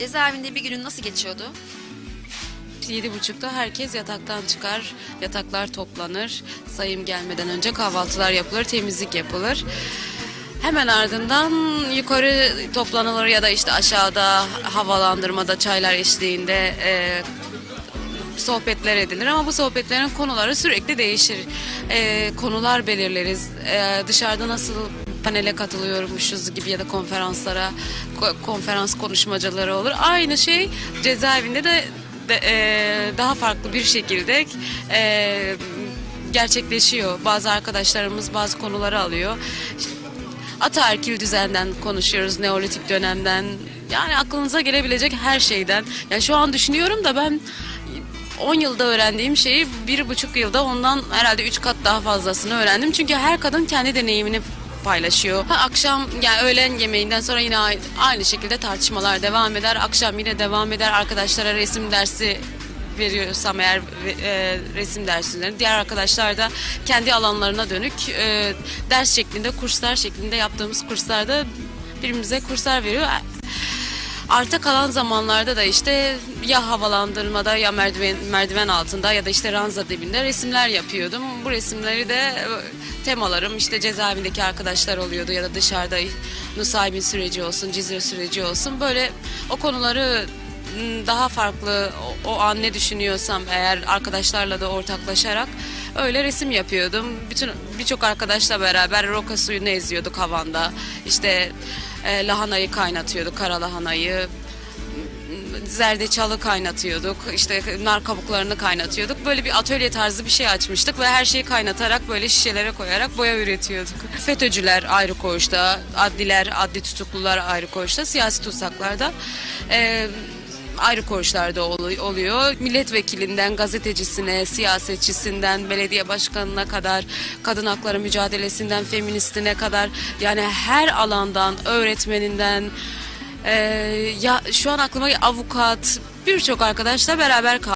Cezaevinde bir günün nasıl geçiyordu? Yedi buçukta herkes yataktan çıkar, yataklar toplanır, sayım gelmeden önce kahvaltılar yapılır, temizlik yapılır. Hemen ardından yukarı toplanılır ya da işte aşağıda havalandırmada çaylar eşliğinde e, sohbetler edilir ama bu sohbetlerin konuları sürekli değişir. E, konular belirleriz. E, dışarıda nasıl panele katılıyormuşuz gibi ya da konferanslara ko- konferans konuşmacıları olur. Aynı şey cezaevinde de, de, e, daha farklı bir şekilde e, gerçekleşiyor. Bazı arkadaşlarımız bazı konuları alıyor. Ataerkil düzenden konuşuyoruz, neolitik dönemden. Yani aklınıza gelebilecek her şeyden. Yani şu an düşünüyorum da ben 10 yılda öğrendiğim şeyi bir buçuk yılda ondan herhalde üç kat daha fazlasını öğrendim. Çünkü her kadın kendi deneyimini paylaşıyor. Akşam yani öğlen yemeğinden sonra yine aynı, aynı şekilde tartışmalar devam eder. Akşam yine devam eder. Arkadaşlara resim dersi veriyorsam eğer e, resim derslerini diğer arkadaşlar da kendi alanlarına dönük e, ders şeklinde kurslar şeklinde yaptığımız kurslarda birbirimize kurslar veriyor. Arta kalan zamanlarda da işte ya havalandırmada ya merdiven merdiven altında ya da işte ranza dibinde resimler yapıyordum. Bu resimleri de e, temalarım işte cezaevindeki arkadaşlar oluyordu ya da dışarıda Nusaybin süreci olsun, Cizre süreci olsun. Böyle o konuları m, daha farklı o, o an ne düşünüyorsam eğer arkadaşlarla da ortaklaşarak öyle resim yapıyordum. Bütün birçok arkadaşla beraber roka suyunu eziyorduk havanda. İşte e, lahanayı kaynatıyorduk, kara lahanayı. Zerdeçalı kaynatıyorduk. işte nar kabuklarını kaynatıyorduk. Böyle bir atölye tarzı bir şey açmıştık ve her şeyi kaynatarak böyle şişelere koyarak boya üretiyorduk. FETÖ'cüler ayrı koğuşta, adliler, adli tutuklular ayrı koğuşta, siyasi tutsaklarda. E, ayrı koğuşlarda ol- oluyor. Milletvekilinden gazetecisine, siyasetçisinden, belediye başkanına kadar, kadın hakları mücadelesinden, feministine kadar yani her alandan, öğretmeninden, e, ya şu an aklıma avukat, birçok arkadaşla beraber kaldık.